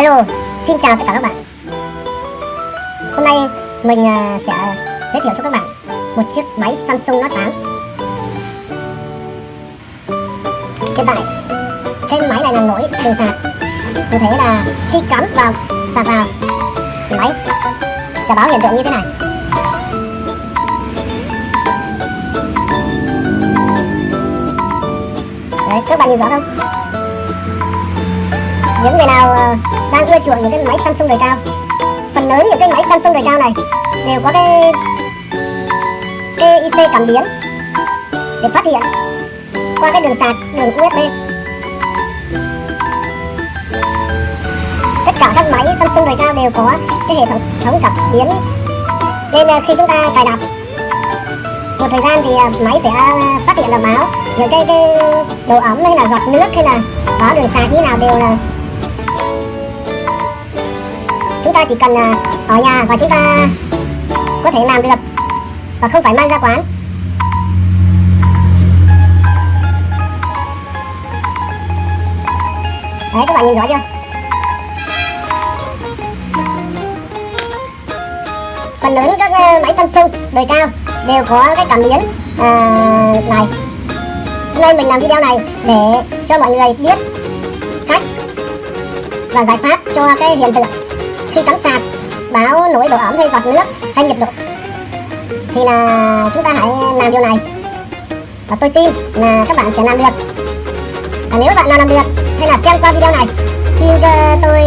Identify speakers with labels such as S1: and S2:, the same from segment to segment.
S1: Hello, xin chào tất cả các bạn. Hôm nay mình à, sẽ giới thiệu cho các bạn một chiếc máy Samsung Note 8 Hiện tại, cái máy này là nổi từ sạc Cụ thể là khi cắm vào sạc vào thì máy sẽ báo hiện tượng như thế này. Đấy, các bạn nhìn rõ không? Những người nào ờ, đang ưa chuộng những cái máy Samsung đời cao, phần lớn những cái máy Samsung đời cao này đều có cái cái IC cảm biến để phát hiện qua cái đường sạc, đường USB tất cả các máy Samsung đời cao đều có cái hệ thống thống cảm biến. Nên ờ, khi chúng ta cài đặt, một thời gian thì ờ, máy sẽ phát hiện là báo. Những cái cái độ ẩm hay là giọt nước hay là báo đường sạc như nào đều là chúng ta chỉ cần à, ở nhà và chúng ta có thể làm được và không phải mang ra quán. Đấy các bạn nhìn rõ chưa? Phần lớn các à, máy Samsung đời cao đều có cái cảm biến à, này. Hôm nay mình làm video này để cho mọi người biết cách và giải pháp cho cái hiện tượng khi cắm sạc báo nổi độ ẩm hay giọt nước hay nhiệt độ, thì là chúng ta hãy làm điều này. Và tôi tin là các bạn sẽ làm được. Và nếu bạn nào làm được hay là xem qua video này. Xin cho tôi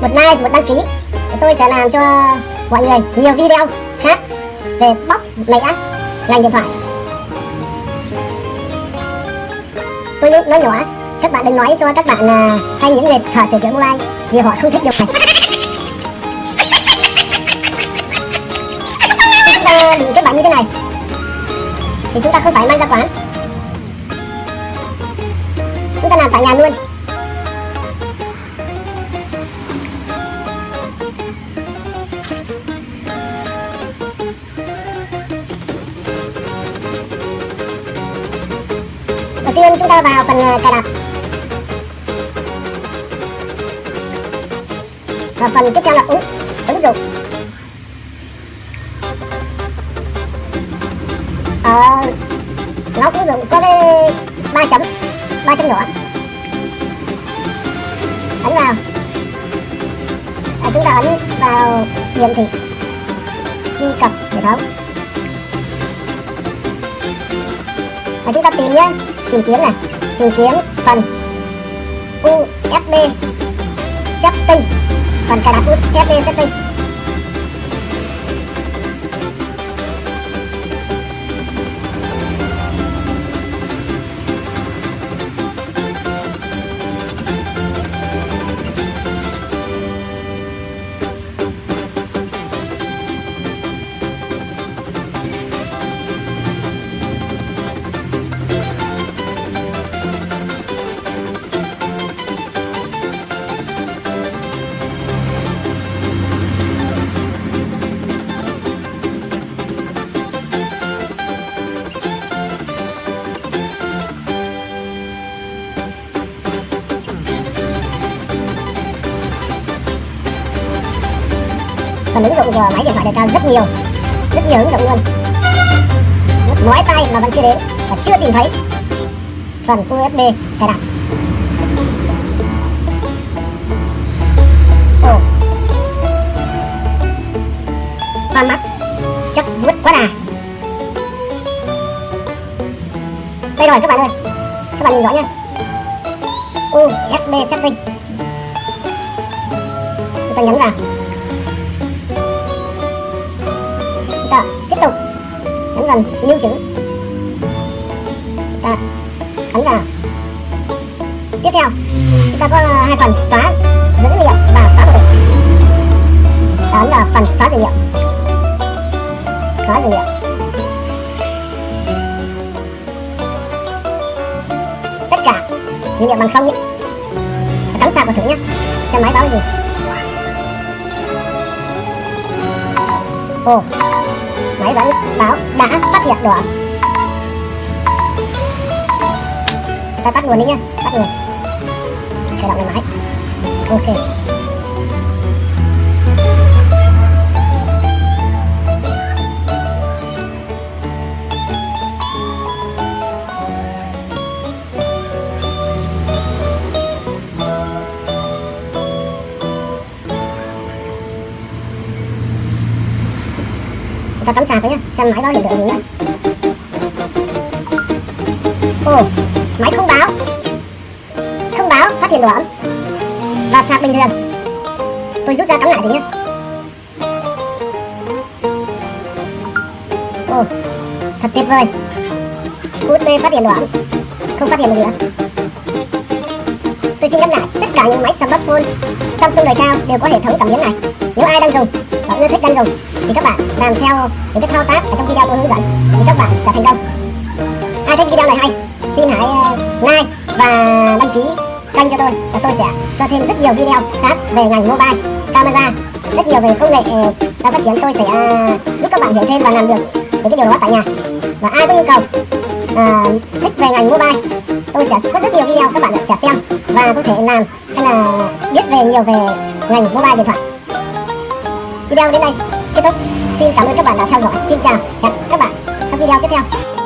S1: một like, một đăng ký, thì tôi sẽ làm cho mọi người nhiều video khác về bóc mẻ ngành điện thoại. Tôi nói nhỏ các bạn đừng nói cho các bạn à, hay những người thợ sửa chữa mobile vì họ không thích điều này. Chúng ta định các à, bạn như thế này. Thì chúng ta không phải mang ra quán. Chúng ta làm tại nhà luôn. Đầu tiên chúng ta vào phần à, cài đặt. Và phần tiếp theo là ứng ứng dụng. Ở nó ứng dụng có cái ba chấm ba chấm nhỏ ấn vào. À, chúng ta ấn vào hiển thị truy cập hệ thống. Và chúng ta tìm nhé tìm kiếm này tìm kiếm phần USB setting phần cài đặt USB setting phần ứng dụng của máy điện thoại đề cao rất nhiều. Rất nhiều ứng dụng luôn. Nói tay mà vẫn chưa đến và chưa tìm thấy phần USB cài đặt. Ồ. Hoa mắt. Chắc vứt quá à đây rồi, các bạn ơi. Các bạn nhìn rõ nhé USB setting. Chúng ta nhấn vào. Lần lưu trữ. Ta ấn vào tiếp theo, chúng ta có ờ, hai phần xóa dữ liệu và xóa đồ ta ấn vào phần xóa dữ liệu. Xóa dữ liệu. Tất cả dữ liệu bằng không nhé. Cắm sạc vào thử nhé. Xem máy báo gì? Ồ máy vẫn báo, đã phát hiện được ta tắt nguồn đi nhá, tắt nguồn. Khởi động lại máy. Ok. Cho cắm sạc đấy nhá, xem máy báo hiện tượng gì nhá. Ồ, máy không báo. Không báo, phát hiện độ ấm. Và sạc bình thường. Tôi rút ra cắm lại thì nhá. ồ, thật tuyệt vời. USB phát hiện độ ấm. Không phát hiện được nữa. Tôi xin nhắc lại tất cả những máy smartphone Samsung đời cao đều có hệ thống cảm biến này. Nếu ai đang dùng và ưa thích đang dùng, thì các bạn làm theo những cái thao tác ở trong video tôi hướng dẫn. Thì các bạn sẽ thành công. Ai thích video này hay xin hãy ờ, like và đăng ký kênh cho tôi và tôi sẽ cho thêm rất nhiều video khác về ngành mobile camera rất nhiều về công nghệ ờ, đang phát triển. Tôi sẽ ờ, giúp các bạn hiểu thêm và làm được những cái điều đó tại nhà. Và ai có nhu cầu à, thích về ngành mobile tôi sẽ có rất nhiều video các bạn sẽ xem và có thể làm hay là biết về nhiều về ngành mobile điện thoại. Video đến đây kết thúc xin cảm ơn các bạn đã theo dõi. Xin chào. Hẹn các bạn các video tiếp theo.